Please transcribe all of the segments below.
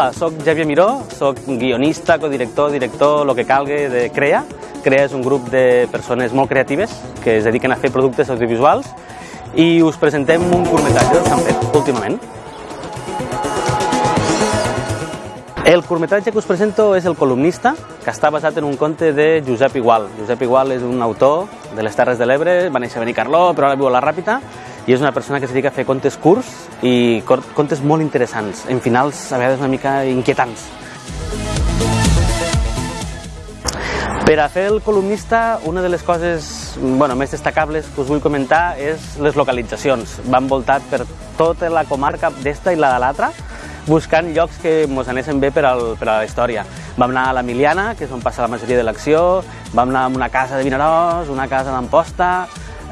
Hola, sóc Xavier Miró, sóc guionista, codirector, director, el que calgui de CREA. CREA és un grup de persones molt creatives que es dediquen a fer productes audiovisuals i us presentem un curtmetratge que s'han fet últimament. El curtmetratge que us presento és El columnista, que està basat en un conte de Josep Igual. Josep Igual és un autor de les Terres de l'Ebre, va néixer a Benicarló, però ara viu a la Ràpita, i és una persona que es dedica a fer contes curts i contes molt interessants, en finals a vegades una mica inquietants. Per a fer el columnista, una de les coses bueno, més destacables que us vull comentar és les localitzacions. Va envoltat per tota la comarca d'esta i la de l'altra, buscant llocs que ens anessin bé per, al, per a la història. Vam anar a la Miliana, que és on passa la majoria de l'acció, vam anar a una casa de Vinaròs, una casa d'Amposta,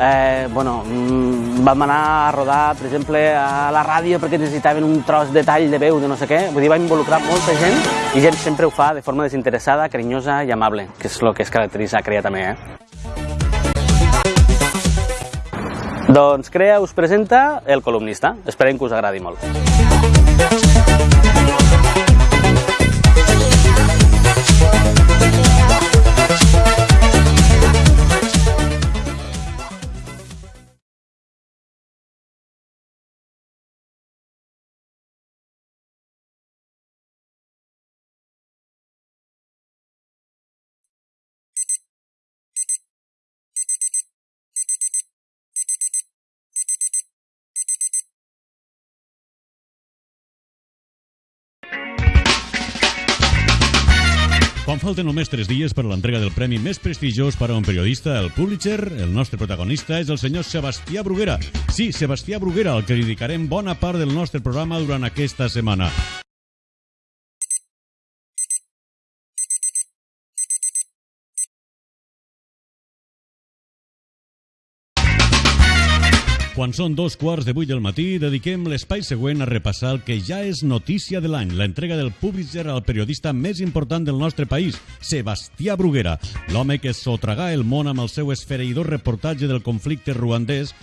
eh, bueno, mm, vam anar a rodar, per exemple, a la ràdio perquè necessitaven un tros de tall de veu de no sé què. Vull dir, va involucrar molta gent i gent sempre ho fa de forma desinteressada, carinyosa i amable, que és el que es caracteritza a Crea també. Eh? Doncs Crea us presenta El columnista. Esperem que us agradi molt. Quan falten només 3 dies per a l'entrega del premi més prestigiós per a un periodista, el Pulitzer, el nostre protagonista és el senyor Sebastià Bruguera. Sí, Sebastià Bruguera, al que dedicarem bona part del nostre programa durant aquesta setmana. Quan són dos quarts de vuit del matí, dediquem l'espai següent a repassar el que ja és notícia de l'any, l'entrega del Pulitzer al periodista més important del nostre país, Sebastià Bruguera, l'home que sotragà el món amb el seu esfereïdor reportatge del conflicte ruandès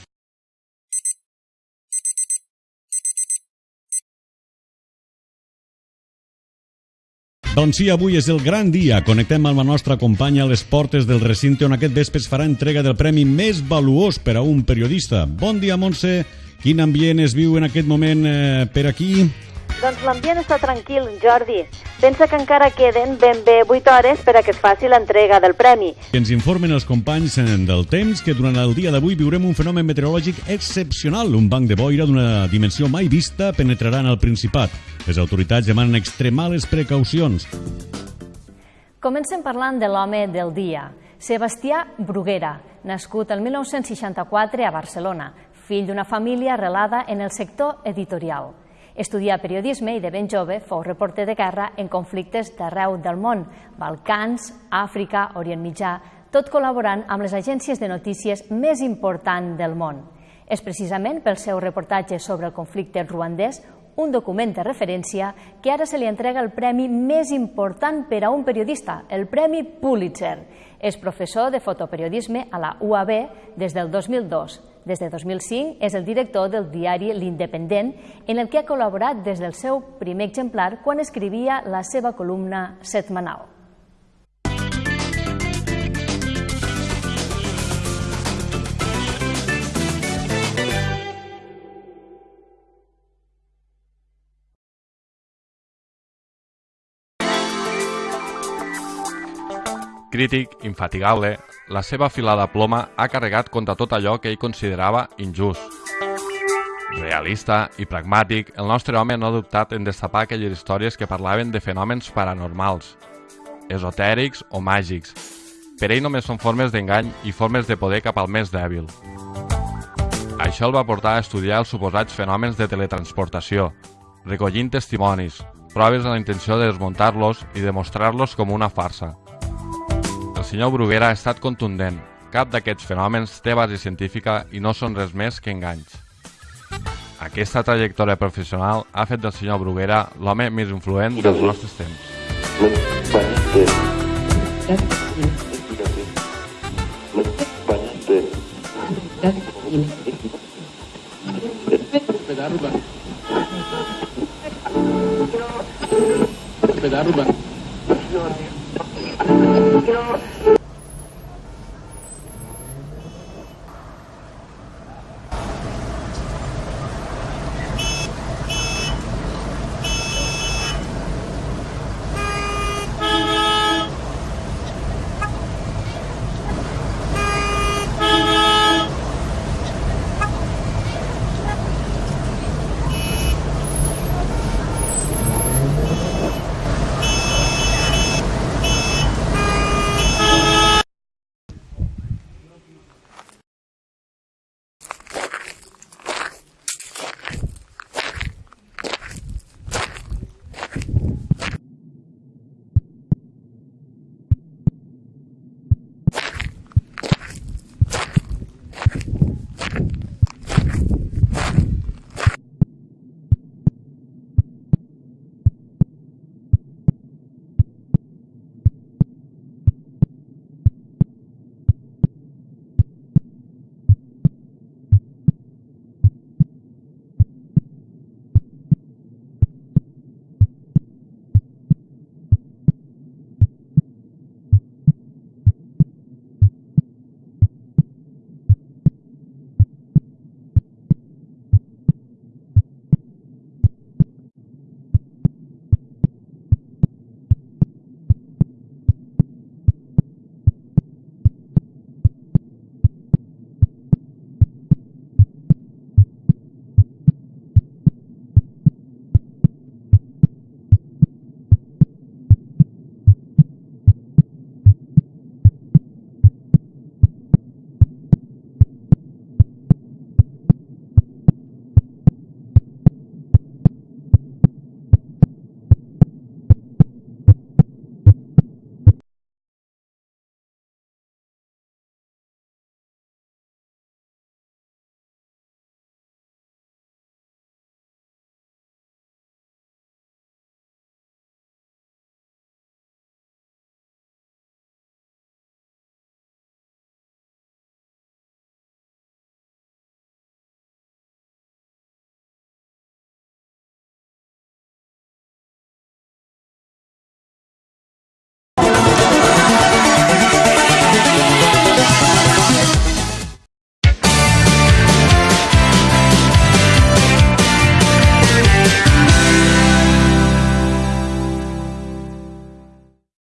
Doncs sí, avui és el gran dia. Connectem amb la nostra companya a les portes del recinte on aquest vespre es farà entrega del premi més valuós per a un periodista. Bon dia, Montse. Quin ambient es viu en aquest moment eh, per aquí? Doncs l'ambient està tranquil, Jordi. Pensa que encara queden ben bé 8 hores per a que es faci l'entrega del premi. Ens informen els companys del temps que durant el dia d'avui viurem un fenomen meteorològic excepcional. Un banc de boira d'una dimensió mai vista penetrarà en el Principat. Les autoritats demanen extremar les precaucions. Comencem parlant de l'home del dia. Sebastià Bruguera, nascut el 1964 a Barcelona, fill d'una família arrelada en el sector editorial. Estudià periodisme i de ben jove fou reporter de guerra en conflictes d'arreu del món, Balcans, Àfrica, Orient Mitjà, tot col·laborant amb les agències de notícies més importants del món. És precisament pel seu reportatge sobre el conflicte ruandès un document de referència que ara se li entrega el premi més important per a un periodista, el Premi Pulitzer. És professor de fotoperiodisme a la UAB des del 2002. Des de 2005 és el director del diari L'Independent, en el que ha col·laborat des del seu primer exemplar quan escrivia la seva columna setmanal. Crític, infatigable, la seva afilada ploma ha carregat contra tot allò que ell considerava injust. Realista i pragmàtic, el nostre home no ha dubtat en destapar aquelles històries que parlaven de fenòmens paranormals, esotèrics o màgics. Per ell només són formes d'engany i formes de poder cap al més dèbil. Això el va portar a estudiar els suposats fenòmens de teletransportació, recollint testimonis, proves amb la intenció de desmuntar-los i demostrar-los com una farsa senyor Bruguera ha estat contundent. Cap d'aquests fenòmens té base científica i no són res més que enganys. Aquesta trajectòria professional ha fet del senyor Bruguera l'home més influent dels nostres temps. Thank you know,